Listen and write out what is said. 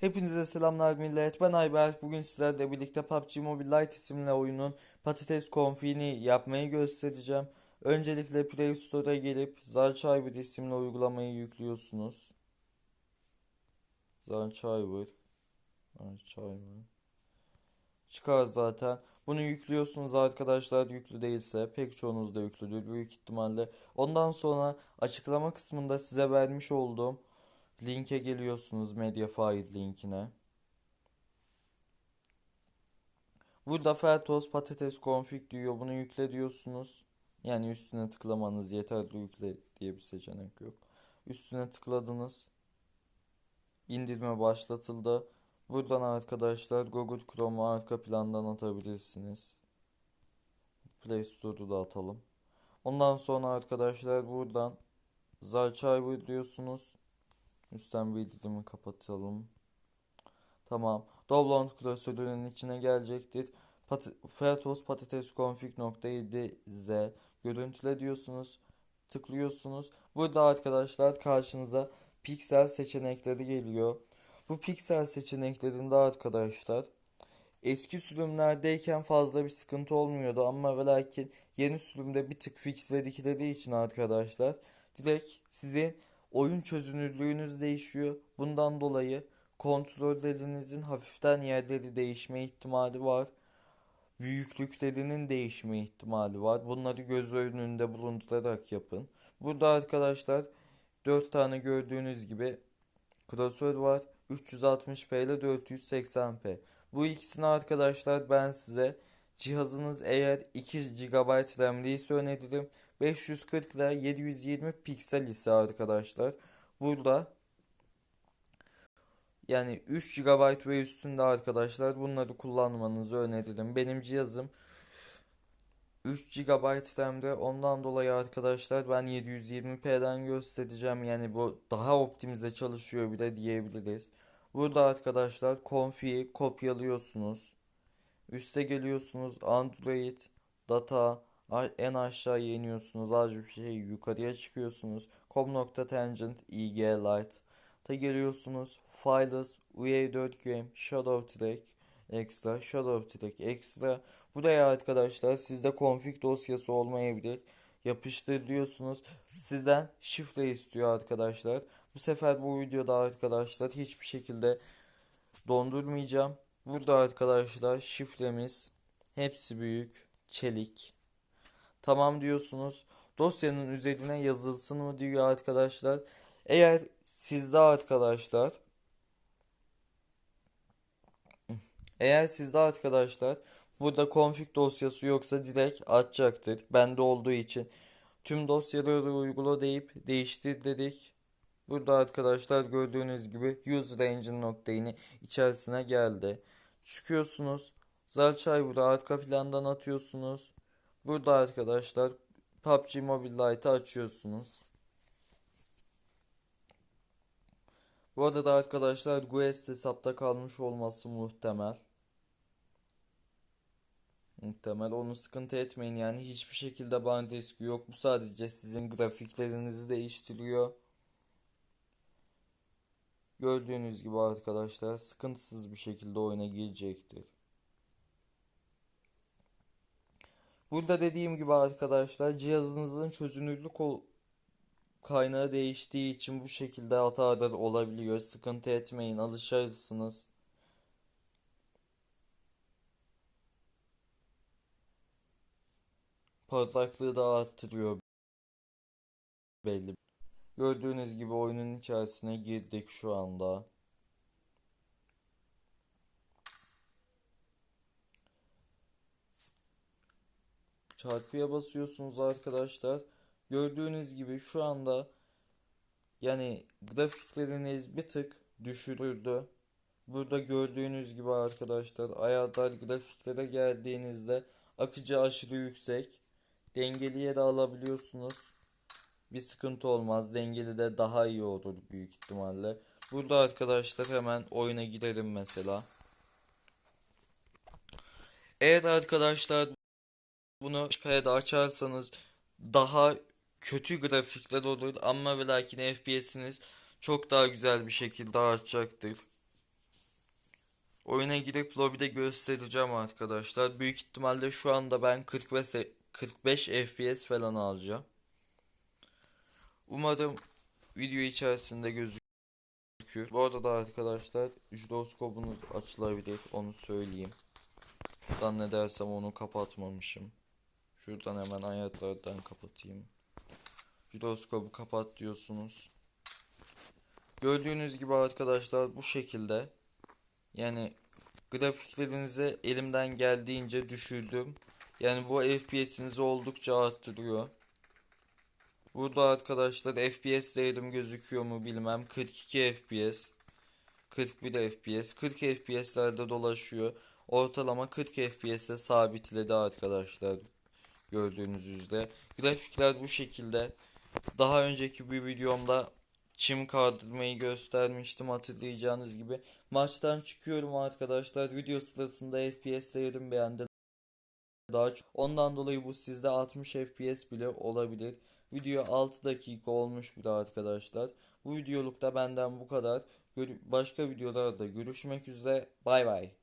Hepinize selamlar millet. Ben Ayberk. Bugün sizlerle birlikte PUBG Mobile Lite isimli oyunun patates konfiğini yapmayı göstereceğim. Öncelikle Play Store'a gelip Zarchiver isimli uygulamayı yüklüyorsunuz. Zarchiver. Zarchiver. Çıkar zaten. Bunu yüklüyorsunuz arkadaşlar yüklü değilse pek çoğunuz da yüklüdür büyük ihtimalle. Ondan sonra açıklama kısmında size vermiş olduğum linke geliyorsunuz Mediafire linkine. Burada Fertos patates config diyor. Bunu yükle diyorsunuz. Yani üstüne tıklamanız yeterli yükle diye bir seçenek yok. Üstüne tıkladınız. İndirme başlatıldı. Buradan arkadaşlar Google Chrome'u arka plandan atabilirsiniz. Play Store'u da atalım. Ondan sonra arkadaşlar buradan Zarchiver diyorsunuz. Üstten bildirimi kapatalım. Tamam. Download klasörünün içine gelecektir. Pat Fertos patates config.7z görüntüle diyorsunuz. Tıklıyorsunuz. Burada arkadaşlar karşınıza piksel seçenekleri geliyor. Bu piksel seçeneklerinde arkadaşlar eski sürümlerdeyken fazla bir sıkıntı olmuyordu ama ve lakin yeni sürümde bir tık fixledikleri için arkadaşlar direkt sizin oyun çözünürlüğünüz değişiyor. Bundan dolayı kontrollerinizin hafiften yerleri değişme ihtimali var. Büyüklüklerinin değişme ihtimali var. Bunları göz önünde bulundurarak yapın. Burada arkadaşlar 4 tane gördüğünüz gibi klasör var. 360p ile 480p. Bu ikisini arkadaşlar ben size cihazınız eğer 2 GB RAM'liyse öneririm. 540 ile 720 piksel ise arkadaşlar burada yani 3 GB ve üstünde arkadaşlar bunları kullanmanızı öneririm. Benim cihazım 3 GB RAM'de ondan dolayı arkadaşlar ben 720p'den göstereceğim. Yani bu daha optimize çalışıyor bile diyebiliriz. Burada arkadaşlar config'i kopyalıyorsunuz. Üste geliyorsunuz Android, data, en aşağıya iniyorsunuz. Azıcık bir şey yukarıya çıkıyorsunuz. com.tangent ig ta geliyorsunuz. Files, UA4 Game, Shadow Track, Extra, Shadow Track, Extra. Buraya arkadaşlar sizde config dosyası olmayabilir. Yapıştır diyorsunuz. Sizden şifre istiyor arkadaşlar. Bu sefer bu videoda arkadaşlar hiçbir şekilde dondurmayacağım. Burada arkadaşlar şifremiz hepsi büyük çelik. Tamam diyorsunuz. Dosyanın üzerine yazılsın mı diyor arkadaşlar. Eğer sizde arkadaşlar eğer sizde arkadaşlar burada config dosyası yoksa direkt açacaktır. Bende olduğu için tüm dosyaları uygula deyip değiştir dedik. Burada arkadaşlar gördüğünüz gibi user engine nokta içerisine geldi. Çıkıyorsunuz. Zalçayvur'u arka plandan atıyorsunuz. Burada arkadaşlar PUBG Mobile Lite'ı açıyorsunuz. Bu arada arkadaşlar Guest hesapta kalmış olması muhtemel. Muhtemel onu sıkıntı etmeyin yani hiçbir şekilde ban riski yok. Bu sadece sizin grafiklerinizi değiştiriyor. Gördüğünüz gibi arkadaşlar sıkıntısız bir şekilde oyuna girecektir. Burada dediğim gibi arkadaşlar cihazınızın çözünürlük kaynağı değiştiği için bu şekilde hatalar olabiliyor. Sıkıntı etmeyin alışırsınız. Parlaklığı da arttırıyor belli. Gördüğünüz gibi oyunun içerisine girdik şu anda. Çarpıya basıyorsunuz arkadaşlar. Gördüğünüz gibi şu anda yani grafikleriniz bir tık düşürüldü. Burada gördüğünüz gibi arkadaşlar ayarlar grafiklere geldiğinizde akıcı aşırı yüksek. Dengeliye de alabiliyorsunuz. Bir sıkıntı olmaz. Dengeli de daha iyi olur büyük ihtimalle. Burada arkadaşlar hemen oyuna girelim mesela. Evet arkadaşlar bunu HP'de açarsanız daha kötü grafikler olur ama ve lakin FPS'iniz çok daha güzel bir şekilde artacaktır. Oyuna girip lobide göstereceğim arkadaşlar. Büyük ihtimalle şu anda ben 45 45 FPS falan alacağım. Umarım video içerisinde gözükür. Bu arada arkadaşlar jiroskopunuz açılabilir onu söyleyeyim. Zannedersem onu kapatmamışım. Şuradan hemen ayaklardan kapatayım. Jiroskopu kapat diyorsunuz. Gördüğünüz gibi arkadaşlar bu şekilde. Yani grafiklerinizi elimden geldiğince düşürdüm. Yani bu FPS'inizi oldukça arttırıyor. Burada arkadaşlar FPS değerim gözüküyor mu bilmem. 42 FPS. 41 FPS. 40 FPS'lerde dolaşıyor. Ortalama 40 FPS'e sabitledi arkadaşlar. Gördüğünüz üzere. Grafikler bu şekilde. Daha önceki bir videomda çim kaldırmayı göstermiştim hatırlayacağınız gibi. Maçtan çıkıyorum arkadaşlar. Video sırasında FPS değerim beğendi. Daha çok. Ondan dolayı bu sizde 60 FPS bile olabilir. Video 6 dakika olmuş bile arkadaşlar. Bu videolukta benden bu kadar. Başka videolarda görüşmek üzere. Bay bay.